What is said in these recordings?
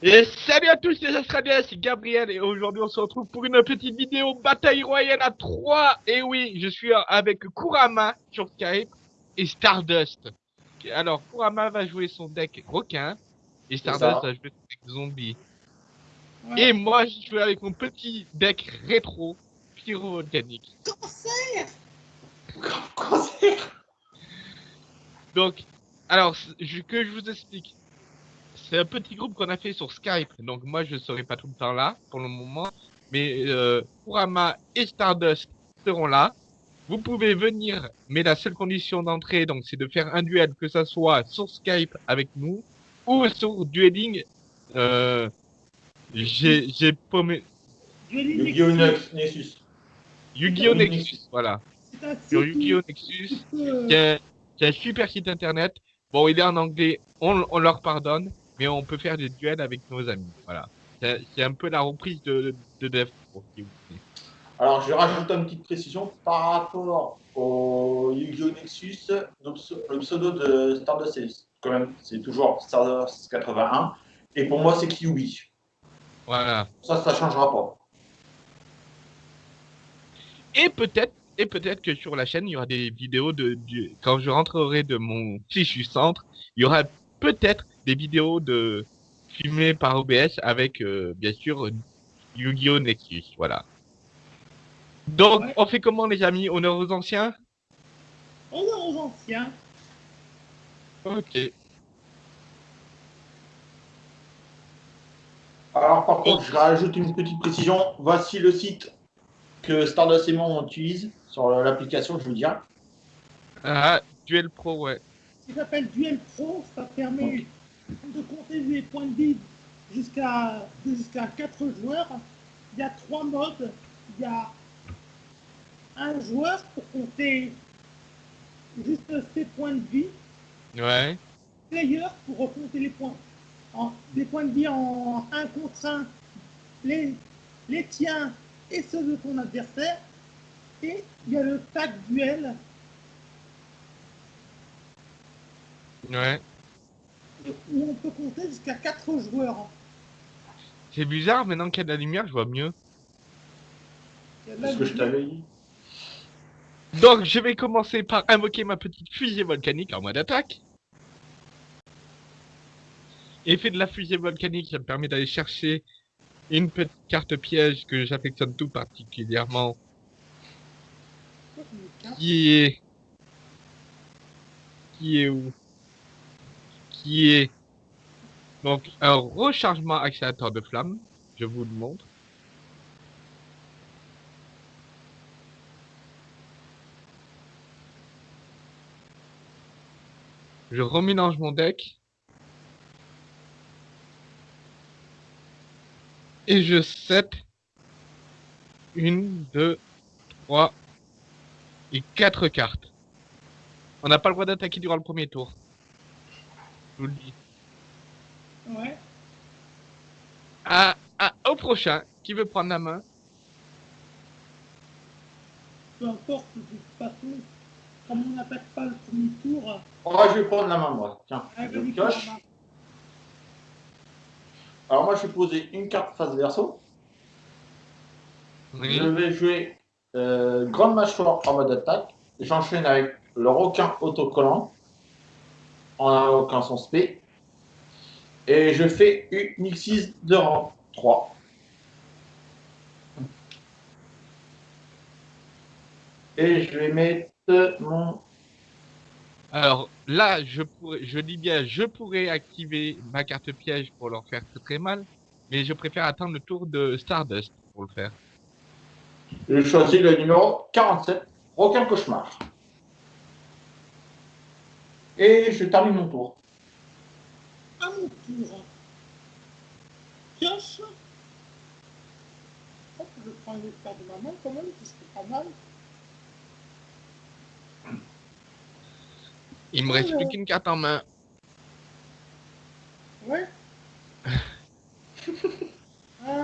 Et salut à tous les Australiens, c'est Gabriel et aujourd'hui on se retrouve pour une petite vidéo bataille royale à 3 Et oui, je suis avec Kurama sur Skype et Stardust. Alors Kurama va jouer son deck requin et Stardust va jouer son deck zombie. Et moi je joue avec mon petit deck rétro pyro-volcanique. Cancer Cancer Donc, alors, que je vous explique c'est un petit groupe qu'on a fait sur Skype, donc moi je ne serai pas tout le temps là pour le moment, mais euh, Kurama et Stardust seront là. Vous pouvez venir, mais la seule condition d'entrée, donc, c'est de faire un duel, que ça soit sur Skype avec nous ou sur Dueling. Euh, j'ai j'ai paumé. Yu-Gi-Oh Nexus. Yu-Gi-Oh Nexus, voilà. Sur Yu-Gi-Oh Nexus, qui est, un super site internet. Bon, il est en anglais, on, on leur pardonne mais on peut faire des duels avec nos amis. Voilà. C'est un peu la reprise de, de Dev Alors, je rajoute une petite précision par rapport au Yu-Gi-Oh! Nexus. Donc, le pseudo de Stardust, quand même, c'est toujours Stardust 81. Et pour moi, c'est Kyubi. Voilà. Ça, ça changera pas. Et peut-être et peut-être que sur la chaîne, il y aura des vidéos de, quand je rentrerai de mon fichu centre, il y aura peut-être des vidéos de filmées par OBS avec euh, bien sûr Yu-Gi-Oh Nexus, voilà. Donc on fait comment les amis? Honneur aux anciens? Honneur aux anciens. Ok. Alors par contre, je rajoute une petite précision. Voici le site que Stardust et moi on utilise sur l'application, je veux dire. Ah, Duel Pro, ouais. Ça s'appelle Duel Pro, ça permet de compter les points de vie jusqu'à jusqu'à 4 joueurs. Il y a trois modes. Il y a un joueur pour compter juste ses points de vie. Ouais. Player pour compter les points. En, des points de vie en 1 contre 1, les, les tiens et ceux de ton adversaire. Et il y a le tag duel. Ouais où on peut compter jusqu'à 4 joueurs. C'est bizarre, maintenant qu'il y a de la lumière, je vois mieux. C'est ce que je t'avais dit. Donc, je vais commencer par invoquer ma petite fusée volcanique en mode attaque. Effet de la fusée volcanique, ça me permet d'aller chercher une petite carte piège que j'affectionne tout particulièrement. Qui est... Qui est où? Qui est donc un rechargement accélérateur de flamme. Je vous le montre. Je remélange mon deck. Et je set une, deux, trois et quatre cartes. On n'a pas le droit d'attaquer durant le premier tour. Je vous le dis. Ouais. Ah, ah, au prochain, qui veut prendre la main? Peu importe, de toute façon, comme on n'attaque pas le premier tour. Oh, je vais prendre la main, moi. Tiens, ah, je coche. Alors, moi, je vais poser une carte face verso. Je vais jouer euh, Grande Mâchoire en mode attaque. J'enchaîne avec le requin autocollant en invoquant son spé. Et je fais une X6 de rang 3. Et je vais mettre mon... Alors là, je pourrais, je dis bien, je pourrais activer ma carte piège pour leur faire très très mal, mais je préfère attendre le tour de Stardust pour le faire. Je choisis le numéro 47, Aucun Cauchemar. Et je termine mon tour. À mon tour. Pioche. Hop, je prends une carte de ma main quand même, c'est pas mal. Il me reste plus qu'une carte en main. Ouais.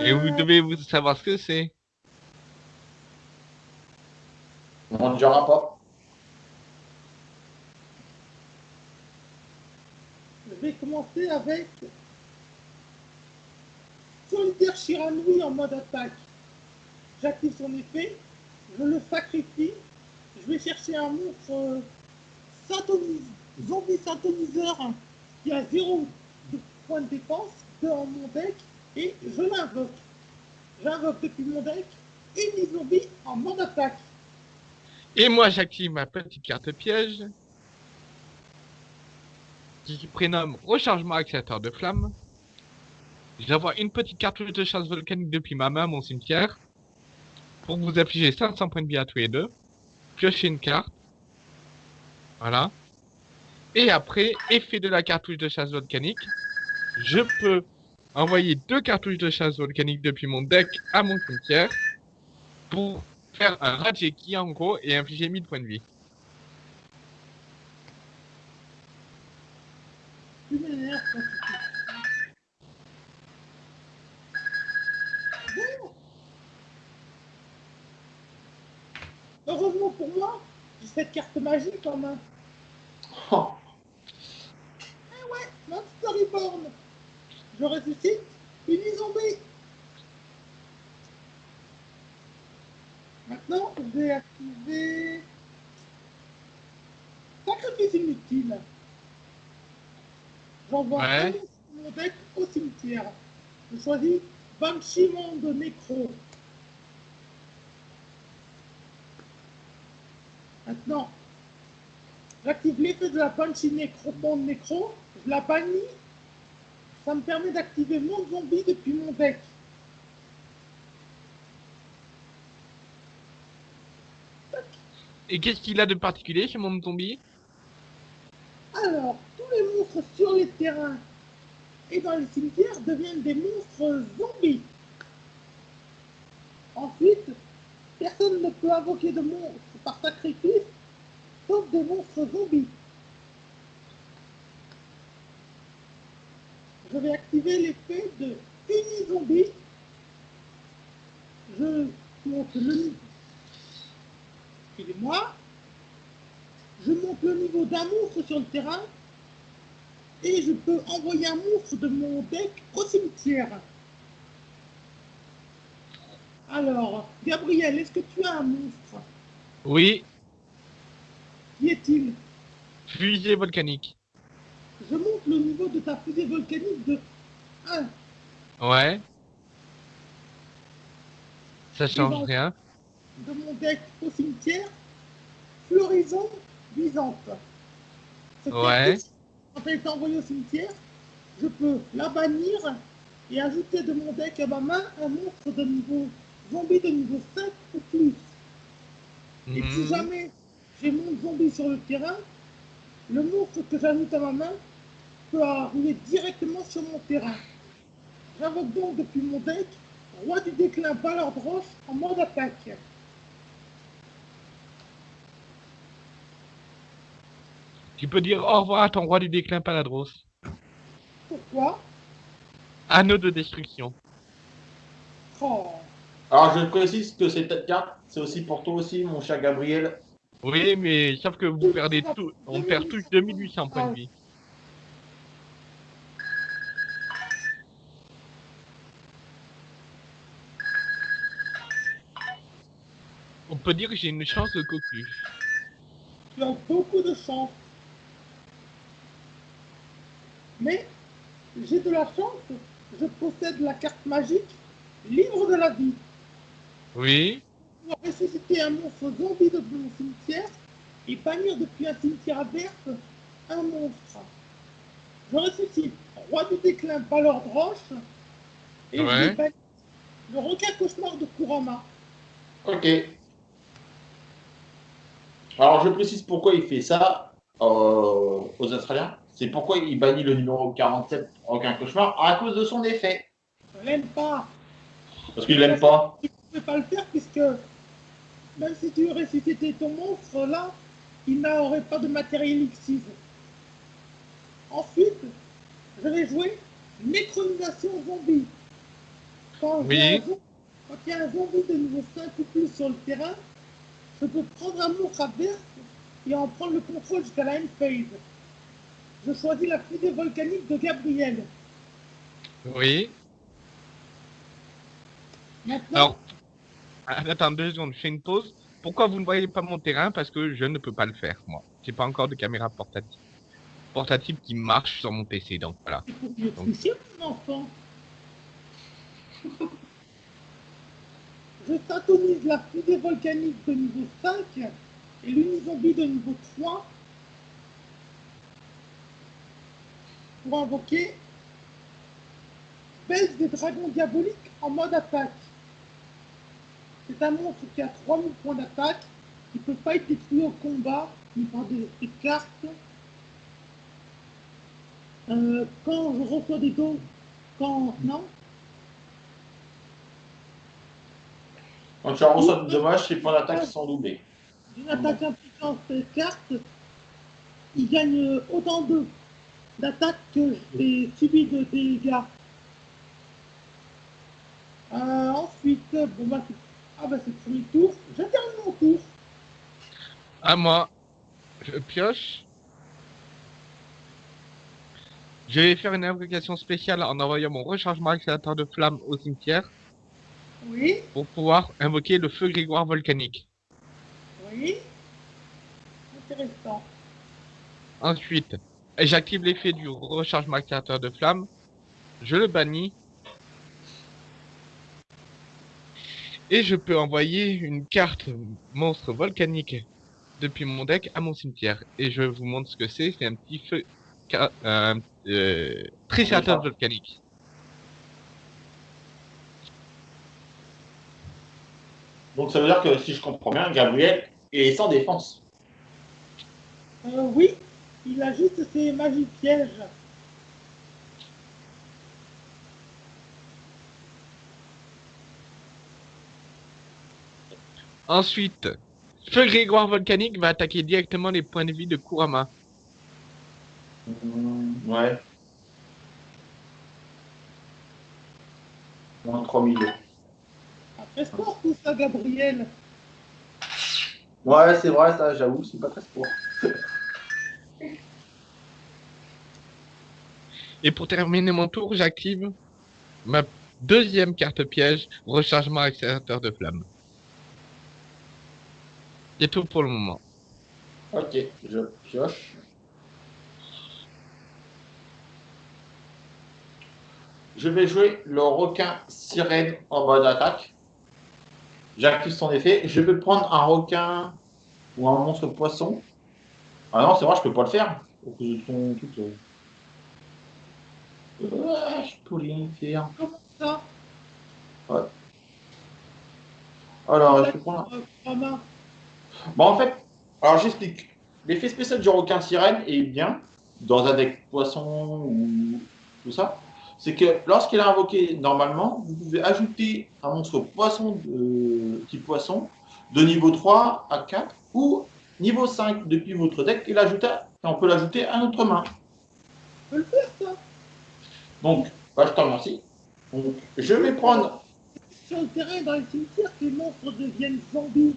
Et vous devez vous savoir ce que c'est. On ne dira pas. Vais commencer avec leader Shiranui en mode attaque. J'active son effet, je le sacrifie, je vais chercher un monstre euh, zombie synthoniseur qui a 0 de point de défense dans mon deck et je l'invoque. J'invoque depuis mon deck une zombie en mode attaque. Et moi, j'active ma petite carte piège. Qui prénomme Rechargement Accélérateur de Flamme. J'envoie une petite cartouche de chasse volcanique depuis ma main à mon cimetière. Pour vous affliger 500 points de vie à tous les deux. Piocher une carte. Voilà. Et après, effet de la cartouche de chasse volcanique. Je peux envoyer deux cartouches de chasse volcanique depuis mon deck à mon cimetière. Pour faire un Rajeki en gros et infliger 1000 points de vie. Tu m'énerves quand tu fais ça. Bon. Heureusement pour moi, j'ai cette carte magique en main. Oh. Ah ouais, Monster Reborn. Je ressuscite une zombie. Maintenant, je vais activer sacrifice inutile. J'envoie Ouais. de mon deck au cimetière. Je choisis Banshee Monde Nécro. Maintenant, j'active l'effet de la Banshee Nécro, Monde Nécro, je la bannis. Ça me permet d'activer mon zombie depuis mon deck. Et qu'est-ce qu'il a de particulier chez mon zombie? Alors, sur les terrains et dans les cimetières deviennent des monstres zombies. Ensuite, personne ne peut invoquer de monstres par sacrifice, sauf des monstres zombies. Je vais activer l'effet de Uni-Zombie. Je monte le niveau. Excusez-moi. Je monte le niveau d'un monstre sur le terrain et je peux envoyer un monstre de mon deck au cimetière. Alors, Gabriel, est-ce que tu as un monstre? Oui, Qui est-il? Fusée volcanique. Je monte le niveau de ta fusée volcanique de 1 Ouais. Ça change rien. de mon deck au cimetière. Floraison. Cette Ouais. Quand elle est envoyée au cimetière, je peux la bannir et ajouter de mon deck à ma main un monstre de niveau zombie de niveau 5 ou plus. Et si Mhm. jamais j'ai mon zombie sur le terrain, le monstre que j'ajoute à ma main peut arriver directement sur mon terrain. J'invoque donc depuis mon deck Roi du déclin Ballard de Roche en mode attaque. Tu peux dire au revoir à ton roi du déclin Paladros. Pourquoi? Anneau de destruction. Oh, Alors, je précise que cette carte, c'est aussi pour toi aussi, mon cher Gabriel. Oui, mais sauf que vous perdez tout. On perd tous 2800 points de vie. On peut dire que j'ai une chance de cocu. tu as beaucoup de chance. Mais j'ai de la chance, je possède la carte magique Livre de la vie. Oui. Pour ressusciter un monstre zombie de mon cimetière et bannir depuis un cimetière adverse un monstre. Je ressuscite Roi du déclin de Roche et je Ouais. bannir le requin cauchemar de Kurama. Ok. Alors, je précise pourquoi il fait ça euh, aux Australiens. C'est pourquoi il bannit le numéro 47, aucun cauchemar, à cause de son effet. Je l'aime pas. Parce qu'il l'aime pas. Tu ne peux pas le faire puisque même si tu ressuscitais ton monstre là, il n'aurait pas de matériel Xyz. Ensuite, je vais jouer Nécronisation zombie. Quand Oui. quand il y a un zombie de niveau 5 ou plus sur le terrain, je peux prendre un monstre adverse et en prendre le contrôle jusqu'à la end phase. Je choisis la fusée volcanique de Gabriel. Oui. Maintenant, Alors, ah, attends deux secondes, je fais une pause. Pourquoi vous ne voyez pas mon terrain? Parce que je ne peux pas le faire, moi. J'ai pas encore de caméra portative. Portative qui marche sur mon PC, donc voilà. c'est pour mon enfant. Je syntonise la fusée volcanique de niveau 5 et l'unizombie de niveau 3 pour invoquer des dragons diaboliques en mode attaque. C'est un monstre qui a 3000 points d'attaque, qui peut pas être détruit au combat, ni par des, des cartes. Euh, quand je reçois des dons, quand non, Quand tu reçois de dommages, tes points d'attaque sont doublés. d'une attaque impliquant cette carte, il gagne autant de d'attaque que j'ai subi de dégâts. Euh, ensuite, bon bah, c'est- ah bah c'est le premier tour. Je termine mon tour. À moi, je pioche. Je vais faire une invocation spéciale en envoyant mon rechargement accélérateur de flamme au cimetière Oui, pour pouvoir invoquer le feu grégoire volcanique. oui. Intéressant. Ensuite, j'active l'effet du rechargement accélérateur de flamme. Je le bannis. Et je peux envoyer une carte monstre volcanique depuis mon deck à mon cimetière. Et je vous montre ce que c'est. C'est un petit feu... euh, euh, triceratops volcanique. Donc ça veut dire que si je comprends bien, Gabriel est sans défense. Euh, oui, il a juste ses magies pièges. Ensuite, feu grégoire volcanique va attaquer directement les points de vie de Kurama. Hmm, ouais. Moins 3000. Après sport tout ça, Gabriel. Ouais, c'est vrai, ça, j'avoue, c'est pas très sport. Et pour terminer mon tour, j'active ma deuxième carte piège, rechargement accélérateur de flamme. C'est tout pour le moment. Ok, je pioche. Je vais jouer le requin sirène en mode attaque. J'active son effet. Je vais prendre un requin ou un monstre poisson. Ah non, c'est vrai, je peux pas le faire. Au cause de. Je peux rien faire. Ça Alors, je vais prendre un- Euh, Kurama. Bon, en fait, alors j'explique. L'effet spécial du requin sirène est bien dans un deck poisson ou tout ça. C'est que lorsqu'il est invoqué normalement, vous pouvez ajouter un monstre poisson de type poisson de niveau 3 à 4 ou niveau 5 depuis votre deck et, l'ajouter, et on peut l'ajouter à notre main. Je peux le faire ça. Donc, bah, je te remercie. Donc, je vais prendre, Sur le terrain, dans les cimetières, que les monstres deviennent zombies.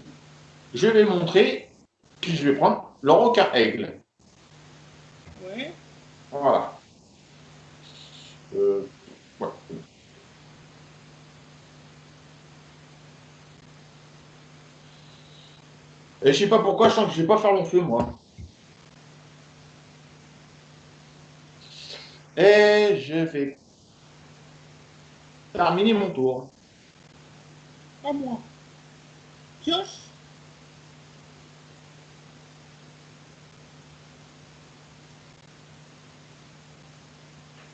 je vais montrer, puis je vais prendre le requin aigle. Ouais. Voilà. Euh, ouais. Et je sais pas pourquoi, je sens que je vais pas faire long feu, moi. Et je vais terminer mon tour. À moi. Pioche.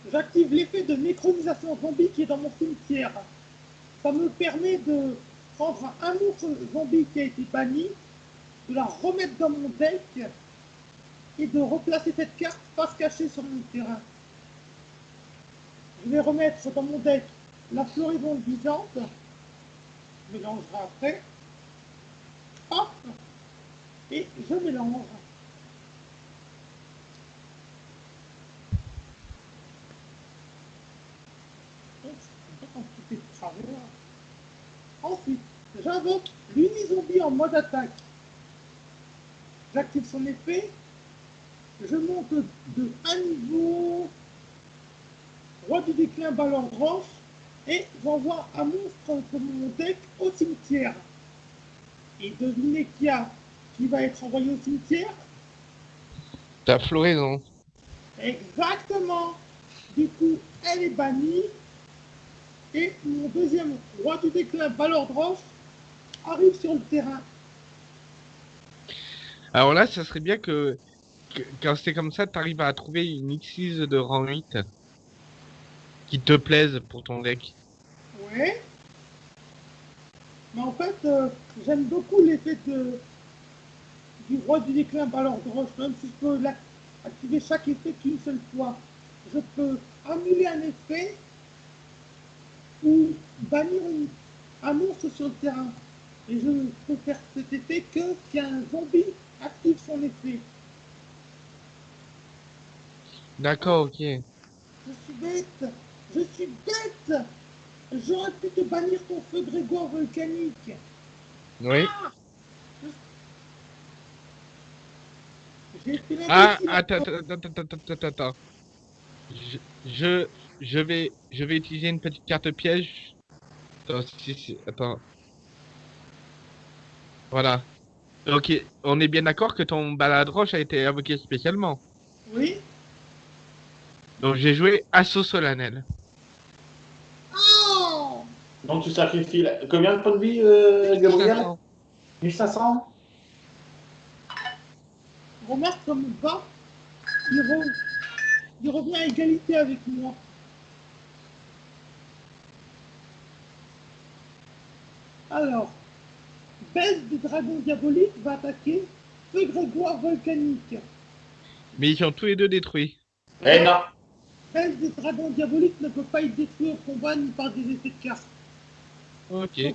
J'active l'effet de nécronisation zombie qui est dans mon cimetière. Ça me permet de prendre un monstre zombie qui a été banni, de la remettre dans mon deck et de replacer cette carte face cachée sur mon terrain. Je vais remettre dans mon deck la floraison vivante je mélangerai après. Hop Et je mélange. Ensuite, j'invoque l'unizombie en mode attaque. J'active son effet. Je monte de un niveau. Roi du déclin, ballon roche. et j'envoie un monstre de mon deck au cimetière. Et devinez qui, a, qui va être envoyé au cimetière? T'as floraison. Exactement. Du coup, elle est bannie. Et mon deuxième roi du déclin, Valor Roche, arrive sur le terrain. Alors là, ça serait bien que, que- quand c'est comme ça, t'arrives à trouver une X6 de rang 8 qui te plaise pour ton deck. Ouais. Mais en fait, euh, j'aime beaucoup l'effet de du roi du déclin Valor Roche, même si je peux activer chaque effet qu'une seule fois. Je peux annuler un effet ou bannir une- un monstre sur le terrain. Et je ne peux faire cet effet que si un zombie active son effet. D'accord, ok. Je suis bête Je suis bête J'aurais pu te bannir ton feu Grégoire volcanique. Oui. Ah, l'imbécile. attends, attends, attends, attends, attends, attends. Je, je, je vais, je vais utiliser une petite carte piège. Attends, si, si, attends. Voilà. Ok, on est bien d'accord que ton balade roche a été invoqué spécialement. Oui Donc j'ai joué assaut solennel. Donc tu sacrifies la- combien de points de vie, euh, Gabriel? 500. 1500 Remarque comme bas, il, re- il revient à égalité avec moi. Alors, baisse des dragons diaboliques va attaquer feu Grégoire volcanique. Mais ils sont tous les deux détruits. Eh non Baisse des dragons diaboliques ne peut pas être détruit au combat ni par des effets de carte. Ok.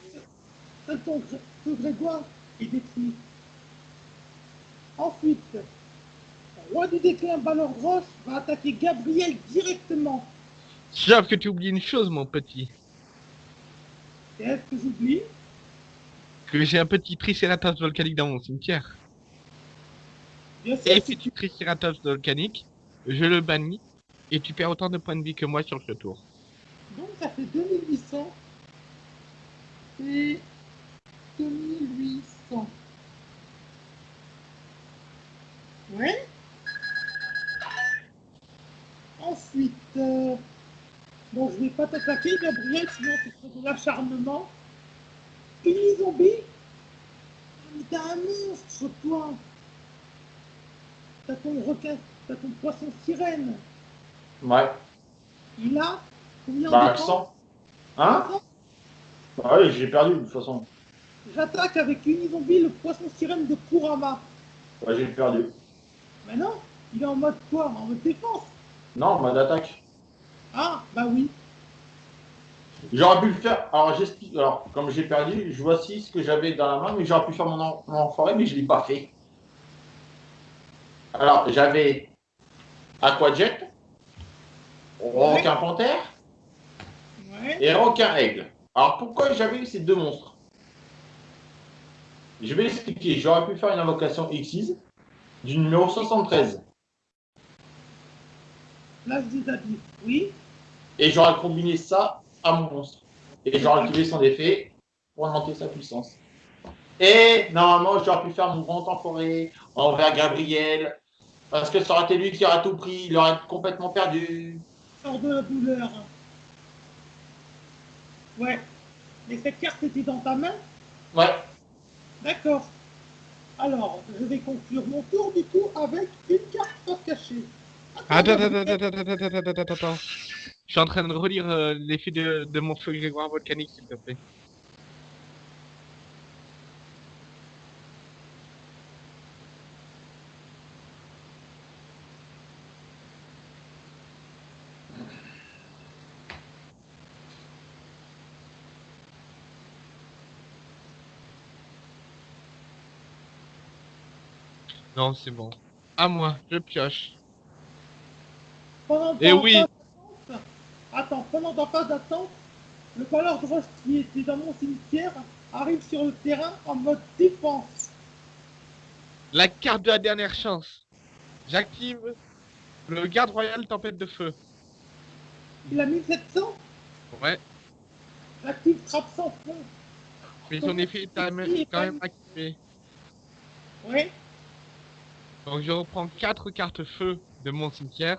Ton Grégoire est détruit. Ensuite, roi du déclin Balor Roche va attaquer Gabriel directement. Sauf que tu oublies une chose, mon petit. Et est-ce que j'oublie? Que j'ai un petit Triceratops volcanique dans mon cimetière. Bien sûr, Et si tu Triceratops volcanique, je le bannis et tu perds autant de points de vie que moi sur ce tour. Donc ça fait 2800 et 2800. Ouais. Ensuite, euh, bon, je vais pas t'attaquer, Gabriel, sinon ce serait de l'acharnement. Une zombie Mais t'as un monstre, toi T'as ton requin, t'as ton poisson sirène. Ouais. Il a combien Bah, de accent. temps Hein? Bah oui, j'ai perdu de toute façon. J'attaque avec Unizombie le poisson sirène de Kurama. Ouais, j'ai perdu. Mais non, il est en mode quoi? En mode défense? Non, mode attaque. Ah, bah oui. J'aurais pu le faire. Alors, j'explique. Alors, comme j'ai perdu, je voici ce que j'avais dans la main, mais j'aurais pu faire mon, en- mon mais je ne l'ai pas fait. Alors, j'avais Aquajet, Panthère Ouais. et Requin Aigle. Alors, pourquoi j'avais eu ces deux monstres? Je vais expliquer. J'aurais pu faire une invocation Xyz du numéro 73. Place des habits. Oui. Et j'aurais combiné ça à mon monstre. Et j'aurais activé son effet pour augmenter sa puissance. Et normalement, j'aurais pu faire mon grand enfoiré envers Gabriel. Parce que ça aurait été lui qui aurait tout pris. Il aurait complètement perdu. Sors de la douleur. Ouais. Mais cette carte était dans ta main? Ouais. D'accord. Alors, je vais conclure mon tour du coup avec une carte face cachée. Attends, attends, attends, attends, attends, attends, attends, attends. Je suis en train de relire euh, l'effet de, de mon feu grégoire volcanique, s'il te plaît. Non, c'est bon. À moi, je pioche. Pendant Eh ta oui. phase Attends, pendant ta phase d'attente, le valeur de roche qui était dans mon cimetière arrive sur le terrain en mode défense. La carte de la dernière chance. J'active le garde royal tempête de feu. Il a 1700 Ouais. j'active trappe sans fond. Mais son effet est quand même, quand même activé. Ouais. Donc je reprends 4 cartes feu de mon cimetière.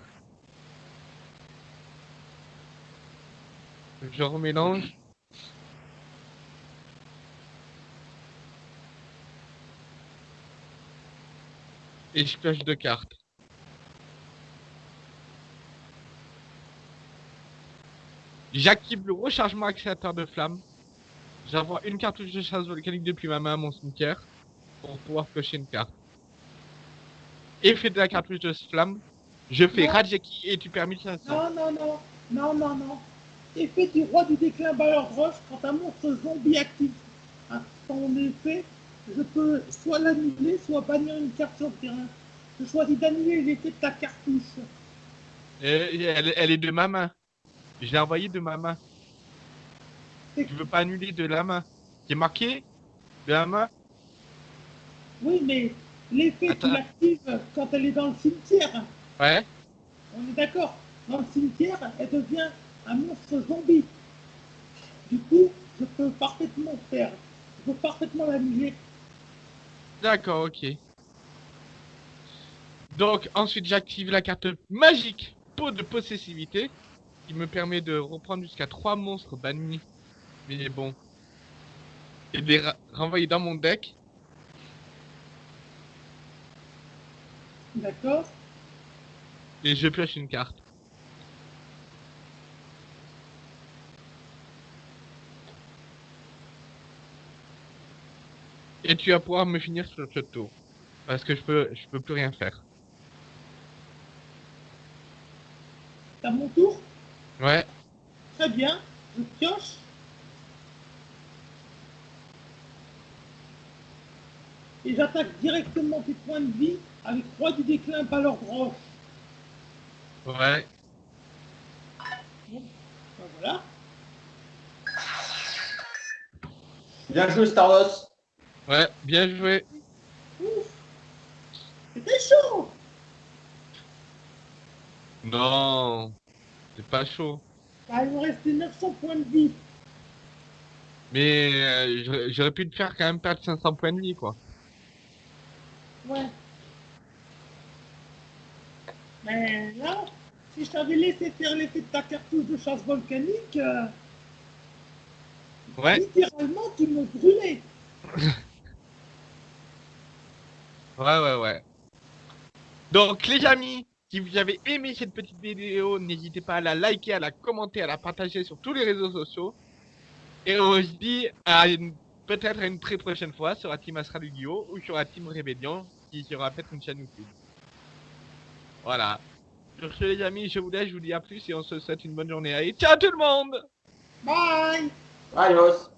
Je remélange. Et je pioche deux cartes. J'active le rechargement accélérateur de flamme. J'envoie une cartouche de chasse volcanique depuis ma main à mon cimetière pour pouvoir piocher une carte. Effet de la cartouche de flamme. Je fais Non. Rajeki et tu perds 1500. Non, non, non, non, non, non. Effet du roi du déclin Balor Roche, quand un monstre zombie active hein, son effet, je peux soit l'annuler, soit bannir une carte sur le terrain. Je choisis d'annuler l'effet de ta cartouche. Euh, elle, elle est de ma main. Je l'ai envoyée de ma main. Tu veux pas annuler de la main C'est marqué? De la main Oui, mais l'effet, Attends. l'actives quand elle est dans le cimetière. Ouais. On est d'accord Dans le cimetière, elle devient un monstre zombie. Du coup, je peux parfaitement faire. Je peux parfaitement l'annuler. D'accord, ok. Donc ensuite j'active la carte magique peau de possessivité qui me permet de reprendre jusqu'à 3 monstres bannis. Mais bon. Et de les renvoyer dans mon deck. D'accord Et je pioche une carte. Et tu vas pouvoir me finir sur ce tour. Parce que je peux, je peux plus rien faire. C'est à mon tour? Ouais. Très bien. Je pioche. Et j'attaque directement tes points de vie avec roi du déclin Balor Roche. Ouais. Ben voilà. Bien joué, Stardos. Ouais, bien joué. Ouf C'était chaud Non. C'est pas chaud. Ah, Il me restait 900 points de vie. Mais euh, j'aurais- j'aurais pu te faire quand même perdre 500 points de vie, quoi. Ouais. Mais là, si je t'avais laissé faire l'effet de ta cartouche de chasse volcanique, euh, Ouais. littéralement, tu me brûlais. Ouais, ouais, ouais. Donc, les amis, si vous avez aimé cette petite vidéo, n'hésitez pas à la liker, à la commenter, à la partager sur tous les réseaux sociaux. Et on se dit à une- peut-être à une très prochaine fois sur la Team Astral Yu-Gi-Oh! ou sur la Team Rébellion, qui sera peut-être une chaîne YouTube. Voilà. Sur ce, les amis, je vous laisse, je vous dis à plus et on se souhaite une bonne journée. Allez, ciao tout le monde! Bye Adios.